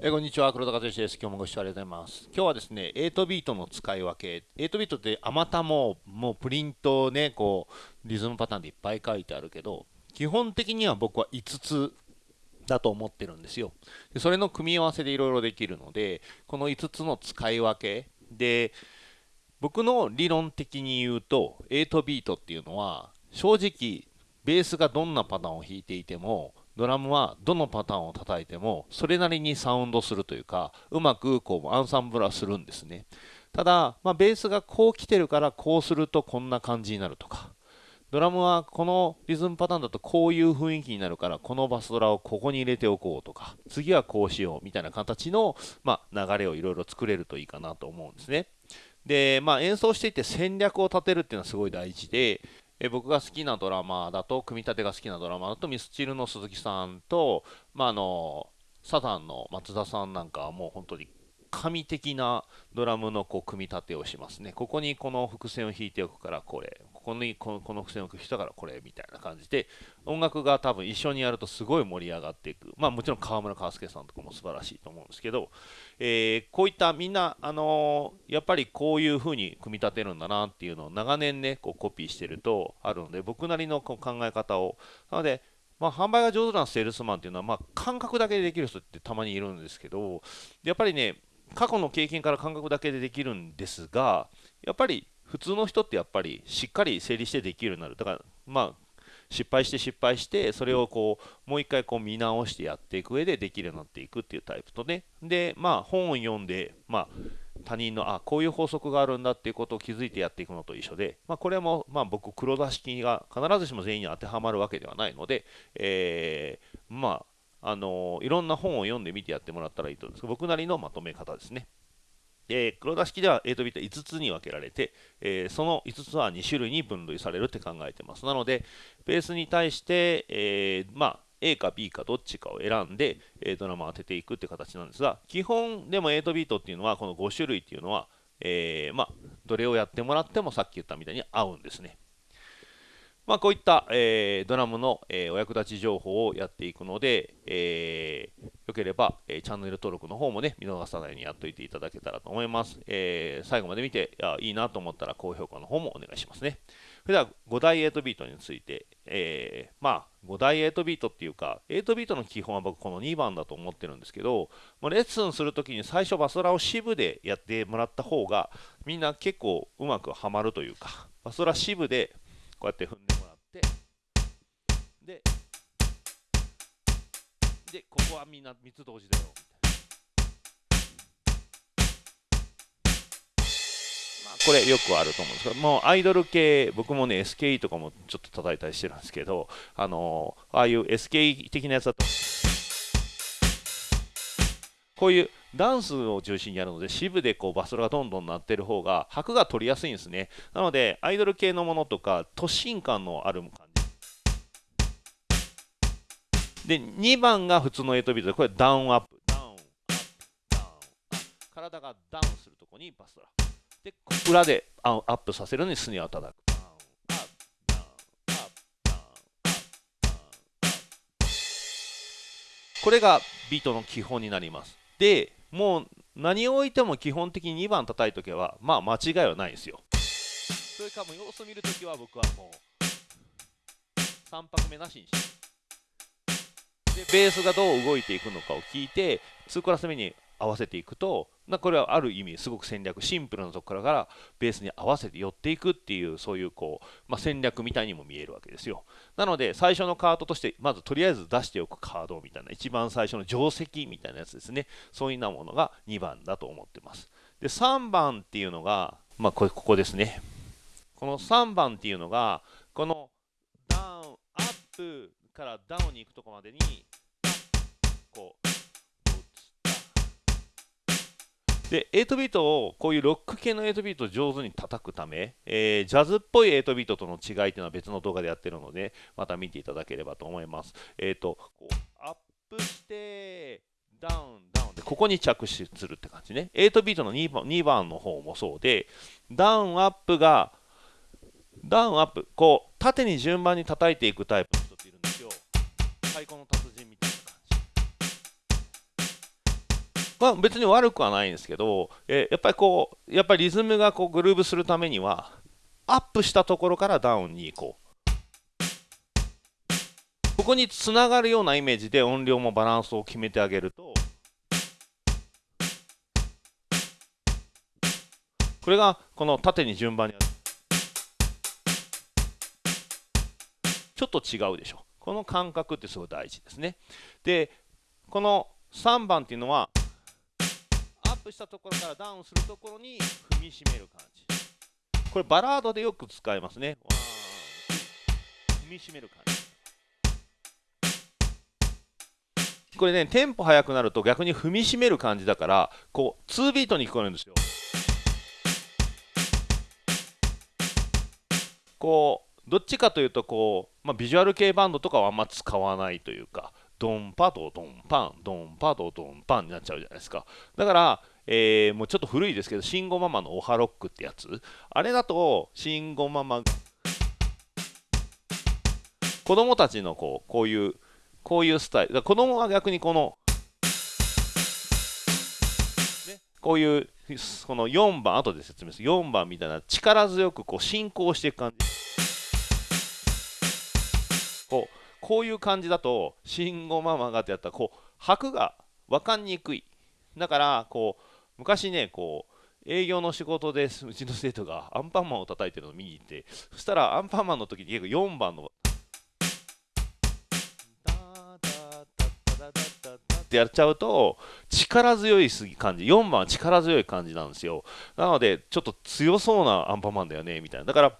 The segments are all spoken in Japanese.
えこんにちは。黒田和之です。今日もご視聴ありがとうございます。今日はですね8ビートの使い分け。8ビートってあまたももうプリントねこうリズムパターンでいっぱい書いてあるけど基本的には僕は5つだと思ってるんですよ。でそれの組み合わせでいろいろできるのでこの5つの使い分け。で僕の理論的に言うと8ビートっていうのは正直ベースがどんなパターンを弾いていてもドラムはどのパターンを叩いてもそれなりにサウンドするというかうまくこうアンサンブルはするんですね。ただ、まあ、ベースがこう来てるからこうするとこんな感じになるとかドラムはこのリズムパターンだとこういう雰囲気になるからこのバスドラをここに入れておこうとか次はこうしようみたいな形の、まあ、流れをいろいろ作れるといいかなと思うんですね。で、まあ、演奏していて戦略を立てるっていうのはすごい大事でえ僕が好きなドラマだと組み立てが好きなドラマだとミスチルの鈴木さんと、まあ、あのサザンの松田さんなんかはもう本当に神的なドラムのこう組み立てをしますね。ここにこの伏線を弾いておくからこれ、ここにこのこの伏線を弾いたからこれみたいな感じで、音楽が多分一緒にやるとすごい盛り上がっていく。まあもちろん川村川介さんとかも素晴らしいと思うんですけど、えー、こういったみんな、あのー、やっぱりこういう風に組み立てるんだなっていうのを長年ね、こうコピーしてるとあるので、僕なりのこう考え方を、なので、まあ、販売が上手なセールスマンっていうのは、まあ、感覚だけでできる人ってたまにいるんですけど、やっぱりね、過去の経験から感覚だけでできるんですがやっぱり普通の人ってやっぱりしっかり整理してできるようになる。だからまあ失敗して失敗してそれをこうもう一回こう見直してやっていく上でできるようになっていくっていうタイプとね。でまあ本を読んでまあ他人のあこういう法則があるんだっていうことを気づいてやっていくのと一緒で、まあ、これもまあ僕黒田式が必ずしも全員に当てはまるわけではないので、えー、まああのいろんな本を読んでみてやってもらったらいいと思うんですけど僕なりのまとめ方ですね。えー、黒田式では8ビット5つに分けられて、えー、その5つは2種類に分類されるって考えてます。なので、ベースに対して、えー、まあ、A か B かどっちかを選んで、えドラマを当てていくって形なんですが、基本でも8ビートっていうのは、この5種類っていうのは、えまあ、どれをやってもらってもさっき言ったみたいに合うんですね。まあ、こういった、えー、ドラムの、えー、お役立ち情報をやっていくので、えー、よければ、えチャンネル登録の方もね、見逃さないようにやっておいていただけたらと思います。え最後まで見ていいいなと思ったら高評価の方もお願いしますね。それでは5大8ビートについて、えまあ、5大8ビートっていうか、8ビートの基本は僕この2番だと思ってるんですけど、まレッスンするときに最初バスラを支部でやってもらった方が、みんな結構うまくはまるというか、バスラ支部でこうやって踏んでもらって。ででここはみんな3つ同時だよ。まあこれよくあると思うんですけどもうアイドル系僕もね SKE とかもちょっと叩いたりしてるんですけどあのああいう SKE 的なやつだとこういうダンスを中心にやるので支部でこうバストがどんどん鳴ってる方が拍が取りやすいんですね。なのでアイドル系のものとか突進感のある感じで2番が普通の8ビートでこれダウンアップ。ダウンアップダウンアップ。体がダウンするとこにバストラで裏でアップさせるのにスネアを叩く。これがビートの基本になります。でもう何を置いても基本的に2番叩いとけばまあ間違いはないですよ。それかも様子見るときは僕はもう3拍目なしにしてでベースがどう動いていくのかを聞いて2クラス目に合わせていくとこれはある意味すごく戦略シンプルなところからベースに合わせて寄っていくっていうそういうこう、まあ、戦略みたいにも見えるわけですよ。なので最初のカードとしてまずとりあえず出しておくカードみたいな一番最初の定石みたいなやつですね。そういうなものが2番だと思ってます。で3番っていうのがまあこれここですね。この3番っていうのがこのダウンアップからダウンに行くとこまでにこうで、8ビートを、こういうロック系の8ビートを上手に叩くため、えー、ジャズっぽい8ビートとの違いっていうのは別の動画でやってるので、また見ていただければと思います。えっ、ー、と、こう、アップして、ダウン、ダウンで、ここに着手するって感じね。8ビートの2番 ,2 番の方もそうで、ダウンアップが、ダウンアップ、こう、縦に順番に叩いていくタイプの人っているんですよ。太鼓の達人みたいなまあ、別に悪くはないんですけど、え、やっぱりこうやっぱりリズムがこうグルーブするためにはアップしたところからダウンに行こう。ここにつながるようなイメージで音量もバランスを決めてあげるとこれがこの縦に順番にちょっと違うでしょ。この感覚ってすごい大事ですね。でこの3番っていうのはプしたところからダウンするところに踏みしめる感じ。これバラードでよく使いますね。踏みしめる感じ。これねテンポ速くなると逆に踏みしめる感じだからこう2ビートに聞こえるんですよ。こうどっちかというとこう、まあ、ビジュアル系バンドとかはあんま使わないというかドンパドドンパンドンパドドンパンになっちゃうじゃないですか。だからえー、もうちょっと古いですけど、慎吾ママのオハロックってやつ。あれだと、慎吾ママ、子供たちのこう、こういう、こういうスタイル。子供は逆にこの、ね、こういう、この4番、後で説明する。4番みたいな力強くこう進行していく感じ。こう、こういう感じだと、慎吾ママがってやったら、こう、拍が分かんにくい。だから、こう、昔ねこう営業の仕事でうちの生徒がアンパンマンを叩いてるのを見に行ってそしたらアンパンマンの時に結構4番のってやっちゃうと力強いすぎ感じ4番は力強い感じなんですよ。なのでちょっと強そうなアンパンマンだよねみたいな。だから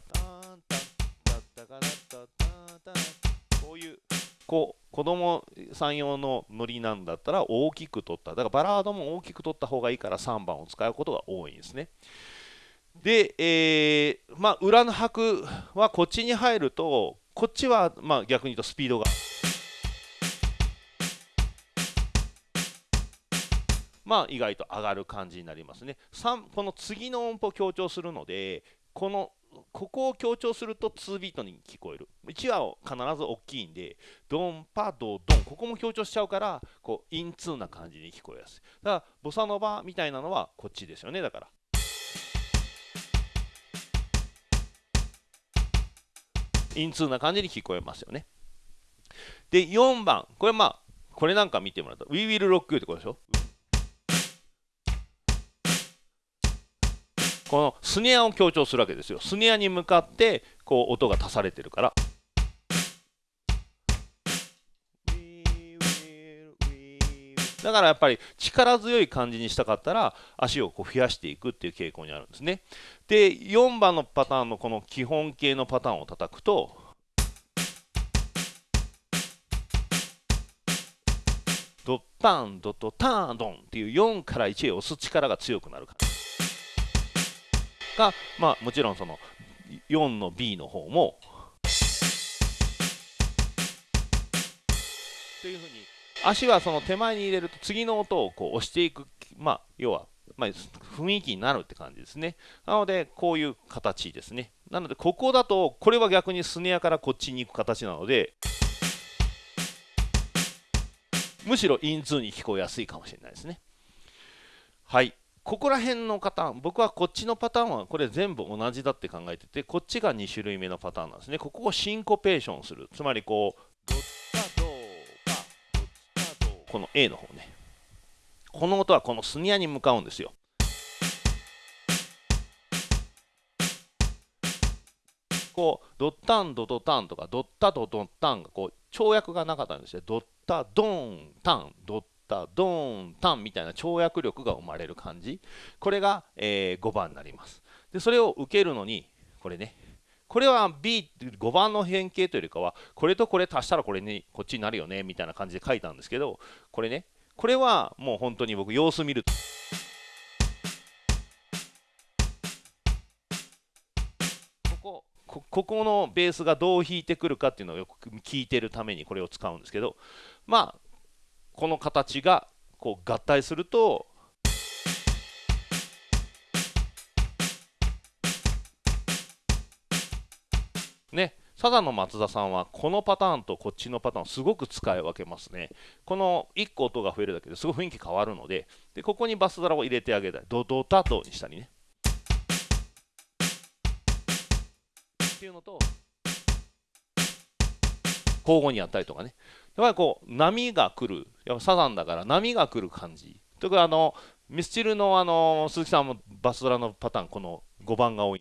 こういうこう子供さん用のノリなんだったら大きく取った。だからバラードも大きく取った方がいいから3番を使うことが多いんですね。で、えー、まあ、裏の拍はこっちに入るとこっちはまあ逆に言うとスピードが。まあ意外と上がる感じになりますね。3この次の音符を強調するのでこのここを強調すると2ビートに聞こえる。1は必ず大きいんでドンパドドン。ここも強調しちゃうからこうインツーな感じに聞こえやすい。だからボサノバみたいなのはこっちですよねだから。インツーな感じに聞こえますよね。で4番。これまあこれなんか見てもらうと We will rock you ってことでしょ？このスネアを強調するわけですよ。スネアに向かってこう音が足されてるから。だからやっぱり力強い感じにしたかったら足をこう増やしていくっていう傾向にあるんですね。で4番のパターンのこの基本形のパターンを叩くとドッタンドットターンドンっていう4から1へ押す力が強くなる感じが、まあ、もちろんその4の B の方もというふうに足はその手前に入れると次の音をこう押していく、まあ、要は、まあ、雰囲気になるって感じですね。なので、こういう形ですね。なので、ここだと、これは逆にスネアからこっちに行く形なので、むしろインツーに聞こえやすいかもしれないですね。はい。ここら辺のパターン、僕はこっちのパターンはこれ全部同じだって考えてて、こっちが2種類目のパターンなんですね。ここをシンコペーションする。つまりこう、この A の方ね。この音はこのスニアに向かうんですよ。こうドッタンドドタンとかドッタドドッタンがこう跳躍がなかったんですよ。ドッタドンタンドッタドーンタンみたいな跳躍力が生まれる感じ。これが、えー、5番になります。でそれを受けるのにこれねこれは B5 番の変形というよりかはこれとこれ足したらこれにこっちになるよねみたいな感じで書いたんですけどこれねこれはもう本当に僕様子見ると。ここここのベースがどう弾いてくるかっていうのをよく聞いてるためにこれを使うんですけどまあこの形がこう合体するとねサザンの松田さんはこのパターンとこっちのパターンをすごく使い分けますね。この1個音が増えるだけですごい雰囲気変わるので、でここにバスドラを入れてあげたり、ドドタドにしたりね。っていうのと、交互にやったりとかね。やっぱりこう、波が来る、やっぱサザンだから波が来る感じ。とかあの、ミスチルのあの鈴木さんもバスドラのパターン、この5番が多い。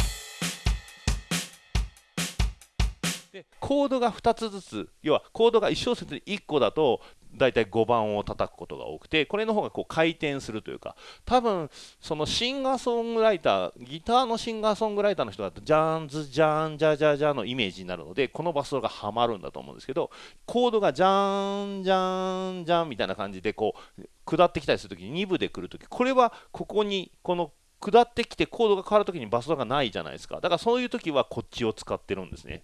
でコードが2つずつ要はコードが1小節に1個だと大体5番を叩くことが多くてこれの方がこう回転するというか多分そのシンガーソングライターギターのシンガーソングライターの人だとジャーンズジャーンジャジャジャのイメージになるのでこのバスドがはまるんだと思うんですけどコードがジャーンジャーンジャーンみたいな感じでこう下ってきたりするとき2部で来るときこれはここにこの下ってきてコードが変わるときにバスドがないじゃないですか。だからそういうときはこっちを使ってるんですね。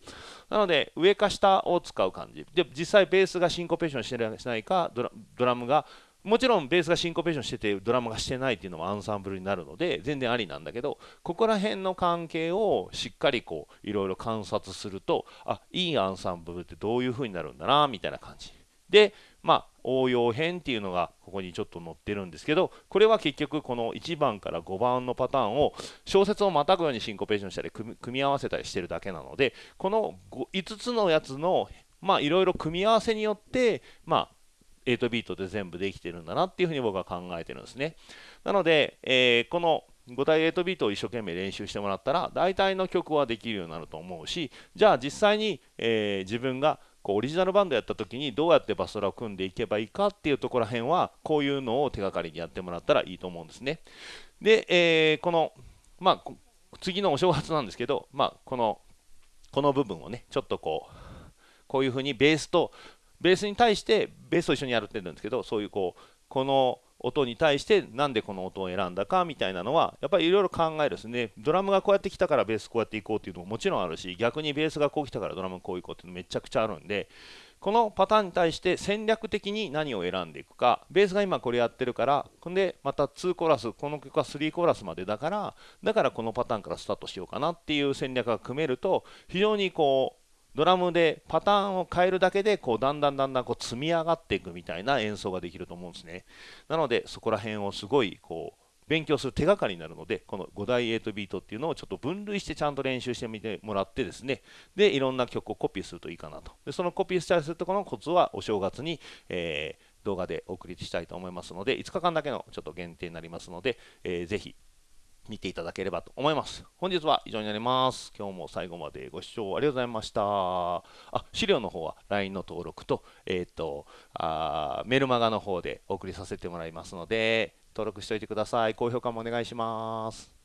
なので上か下を使う感じ。で、実際ベースがシンコペーションしてないかドラ、ドラムが、もちろんベースがシンコペーションしててドラムがしてないっていうのもアンサンブルになるので全然ありなんだけどここら辺の関係をしっかりこういろいろ観察するとあいいアンサンブルってどういう風になるんだなみたいな感じでまあ応用編っていうのがここにちょっと載ってるんですけどこれは結局この1番から5番のパターンを小説をまたぐようにシンコペーションしたり組み合わせたりしてるだけなのでこの5つのやつのまあいろいろ組み合わせによってまあ8ビートで全部できてるんだなっていうふうに僕は考えてるんですね。なので、えー、この5対8ビートを一生懸命練習してもらったら大体の曲はできるようになると思うしじゃあ実際に、えー、自分がこうオリジナルバンドやった時にどうやってバスドラを組んでいけばいいかっていうところら辺はこういうのを手がかりにやってもらったらいいと思うんですね。で、えー、この、まあ、次のお正月なんですけど、まあ、このこの部分をねちょっとこうこういうふうにベースとベースに対してベースと一緒にやるって言うんですけどそういうこうこの音に対してなんでこの音を選んだかみたいなのはやっぱりいろいろ考えるですね。ドラムがこうやってきたからベースこうやっていこうっていうのももちろんあるし逆にベースがこう来たからドラムこういこうっていうのめちゃくちゃあるんでこのパターンに対して戦略的に何を選んでいくかベースが今これやってるからほんでまた2コーラスこの曲は3コーラスまでだからだからこのパターンからスタートしようかなっていう戦略が組めると非常にこうドラムでパターンを変えるだけでこうだんだんだんだんこう積み上がっていくみたいな演奏ができると思うんですね。なのでそこら辺をすごいこう勉強する手がかりになるのでこの5大8ビートっていうのをちょっと分類してちゃんと練習してみてもらってですねでいろんな曲をコピーするといいかなとでそのコピーしたりするとこのコツはお正月に、えー、動画でお送りしたいと思いますので5日間だけのちょっと限定になりますので、えー、ぜひ見ていただければと思います。本日は以上になります。今日も最後までご視聴ありがとうございました。あ、資料の方は LINE の登録と、えっ、ー、とあ、メルマガの方でお送りさせてもらいますので、登録しておいてください。高評価もお願いします。